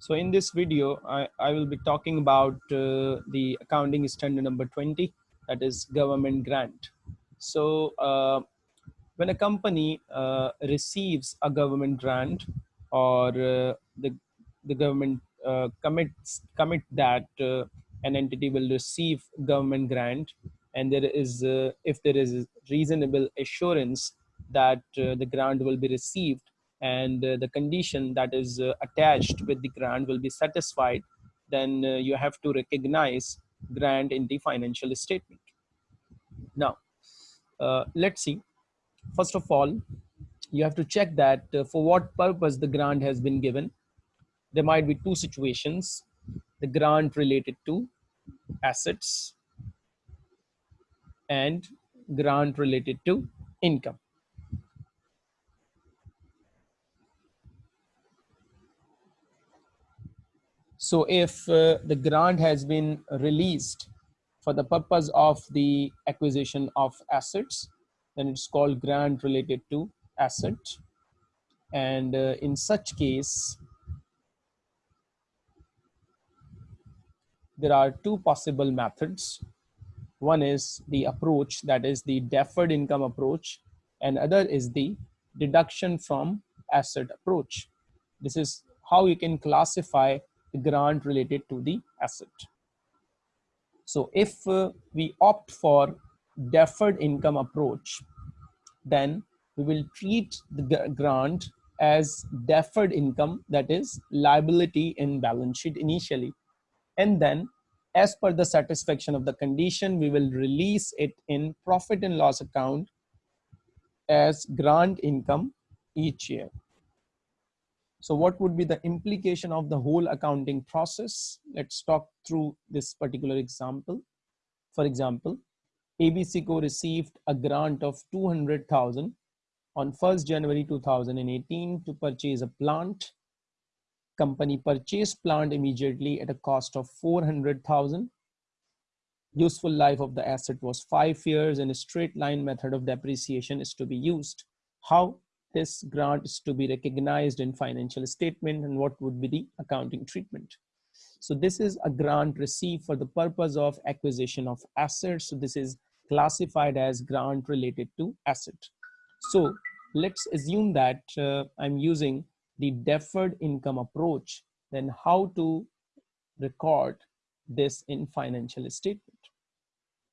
So in this video, I, I will be talking about uh, the accounting standard number 20, that is government grant. So uh, when a company uh, receives a government grant or uh, the, the government uh, commits commit that uh, an entity will receive government grant and there is if there is reasonable assurance that the grant will be received and uh, the condition that is uh, attached with the grant will be satisfied, then uh, you have to recognize grant in the financial statement. Now, let's see. First of all, you have to check that for what purpose the grant has been given. There might be two situations. The grant related to assets and grant related to income. So if uh, the grant has been released for the purpose of the acquisition of assets, then it's called grant related to asset. And uh, in such case, there are two possible methods. One is the approach that is the deferred income approach and other is the deduction from asset approach. This is how you can classify grant related to the asset. So if uh, we opt for deferred income approach, then we will treat the grant as deferred income that is liability in balance sheet initially. And then as per the satisfaction of the condition, we will release it in profit and loss account as grant income each year. So what would be the implication of the whole accounting process? Let's talk through this particular example. For example, ABC Co received a grant of 200,000 on 1st January 2018 to purchase a plant. Company purchased plant immediately at a cost of 400,000. Useful life of the asset was five years and a straight line method of depreciation is to be used. How this grant is to be recognized in financial statement and what would be the accounting treatment. So this is a grant received for the purpose of acquisition of assets. So this is classified as grant related to asset. So let's assume that uh, I'm using the deferred income approach, then how to record this in financial statement.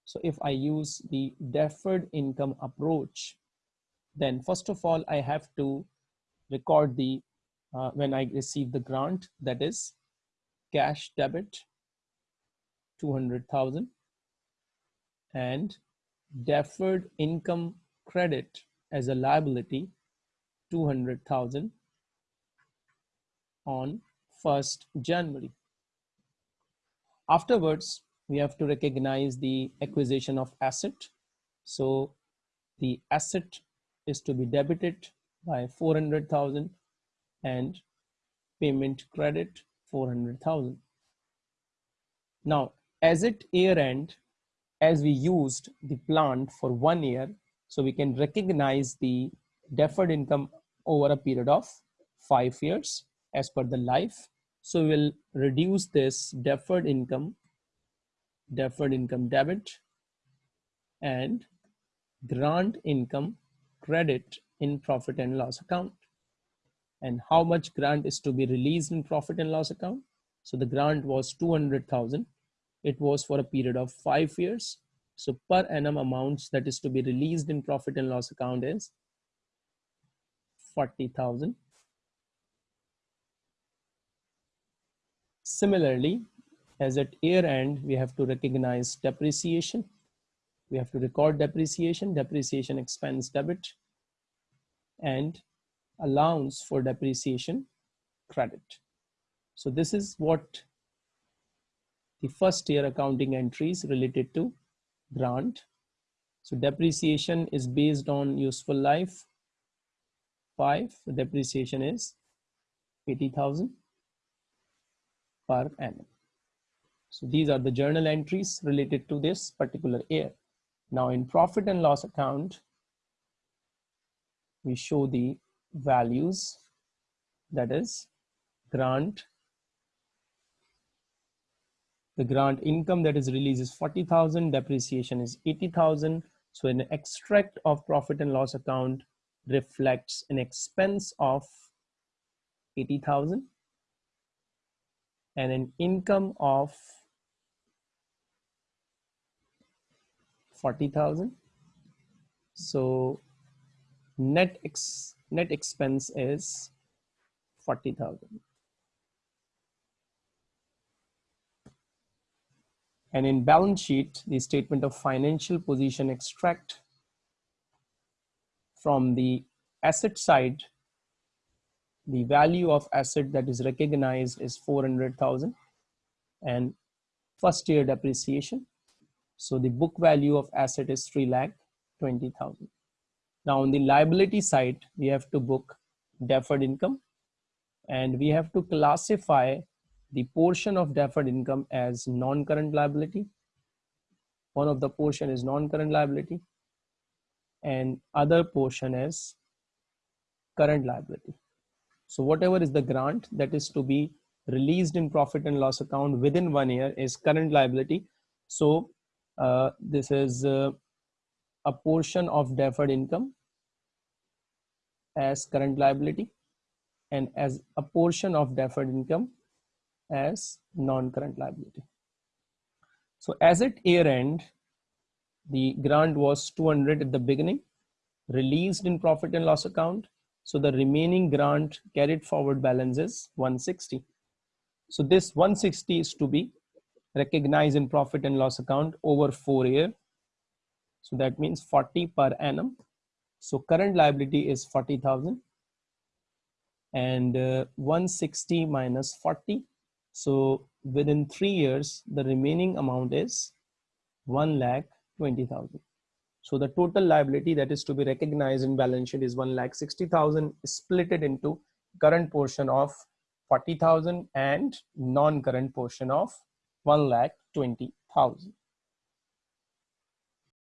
So if I use the deferred income approach, then first of all, I have to record the, uh, when I receive the grant, that is cash debit, 200,000 and deferred income credit as a liability, 200,000 on 1st January. Afterwards, we have to recognize the acquisition of asset. So the asset is to be debited by 400,000 and payment credit 400,000. Now, as it year end, as we used the plant for one year, so we can recognize the deferred income over a period of five years as per the life. So we'll reduce this deferred income, deferred income debit and grant income credit in profit and loss account and how much grant is to be released in profit and loss account. So the grant was 200,000. It was for a period of five years. So per annum amounts that is to be released in profit and loss account is 40,000. Similarly, as at year end, we have to recognize depreciation we have to record depreciation, depreciation expense debit, and allowance for depreciation credit. So this is what the first year accounting entries related to grant. So depreciation is based on useful life. Five, the depreciation is 80,000 per annum. So these are the journal entries related to this particular year. Now in profit and loss account, we show the values that is grant the grant income that is released is 40,000, depreciation is 80,000. So an extract of profit and loss account reflects an expense of 80,000 and an income of 40,000. So net ex net expense is 40,000. And in balance sheet, the statement of financial position extract from the asset side, the value of asset that is recognized is 400,000 and first year depreciation. So the book value of asset is 3 lakh 20,000. Now on the liability side, we have to book deferred income and we have to classify the portion of deferred income as non-current liability. One of the portion is non-current liability and other portion is current liability. So whatever is the grant that is to be released in profit and loss account within one year is current liability. So uh, this is uh, a portion of deferred income as current liability and as a portion of deferred income as non-current liability. So as at year end, the grant was 200 at the beginning, released in profit and loss account. So the remaining grant carried forward balance is 160. So this 160 is to be recognized in profit and loss account over four year. So that means 40 per annum. So current liability is 40,000 and uh, 160 minus 40 so within three years, the remaining amount is 1 lakh 20,000. So the total liability that is to be recognized in balance sheet is 1 lakh 60,000 split it into current portion of 40,000 and non-current portion of 1 lakh 20,000.